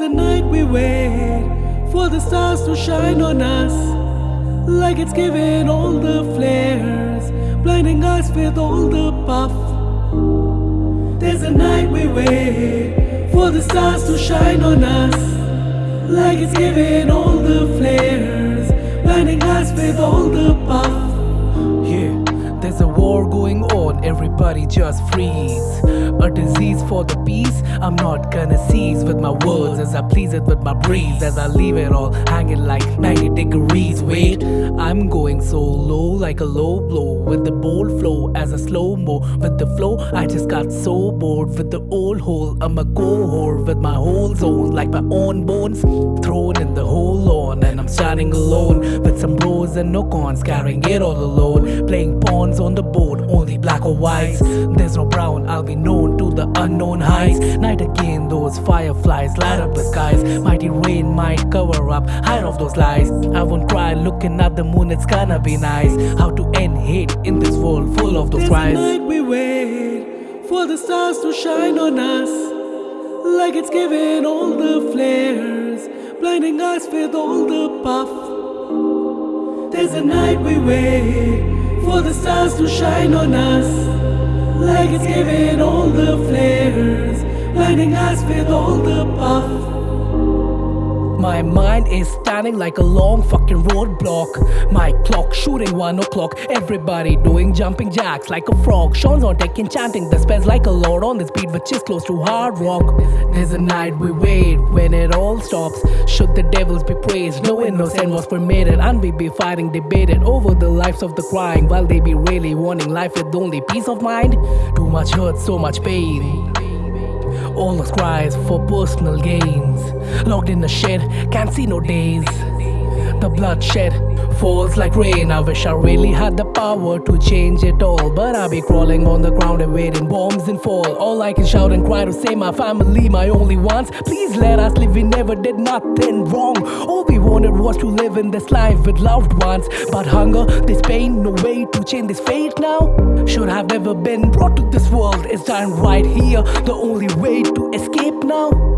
we wait for the stars to shine on us, like it's giving all the flares, blinding us with all the puff. There's a night we wait for the stars to shine on us, like it's giving all the flares, blinding us with all the puff. Yeah, there's a war going on, everybody just freeze. A disease for the peace, I'm not gonna cease with my words as I please it with my breeze. As I leave it all hanging like 90 degrees. Wait, I'm going so low like a low blow with the bold flow as a slow mo. With the flow, I just got so bored with the old hole. I'm a go whore with my whole zone like my own bones thrown in the whole lawn. And I'm standing alone with some bros and no cons, carrying it all alone. Playing pawns on the board, only black or whites. There's no brown, I'll be known to the unknown heights. Night again, those fireflies light up the skies. Mighty rain might cover up, hide off those lies. I won't cry looking at the moon, it's gonna be nice. How to end hate in this world full of those cries. night we wait for the stars to shine on us, like it's giving all the flares, blinding us with all the puff. There's a night we wait for the stars to shine on us, like it's giving all the flares, blinding us with all the puff. My mind is standing like a long fucking roadblock. My clock shooting one o'clock. Everybody doing jumping jacks like a frog. Sean's on deck enchanting the spells like a lord on this beat, which is close to hard rock. There's a night we wait when it all stops. Should the devils be praised? No innocent was permitted, and we be fighting, debated over the lives of the crying, while they be really wanting life with only peace of mind. Too much hurt, so much pain. All the cries for personal gains. Locked in a shed, can't see no days. The bloodshed falls like rain. I wish I really had the power to change it all. But I be crawling on the ground and waiting bombs and fall. All I can shout and cry to say my family, my only ones. Please let us live, we never did nothing wrong. All we wanted was to live in this life with loved ones. But hunger, this pain, no way to change this fate now. Should have never been brought to this world. It's dying right here. The only way to escape now.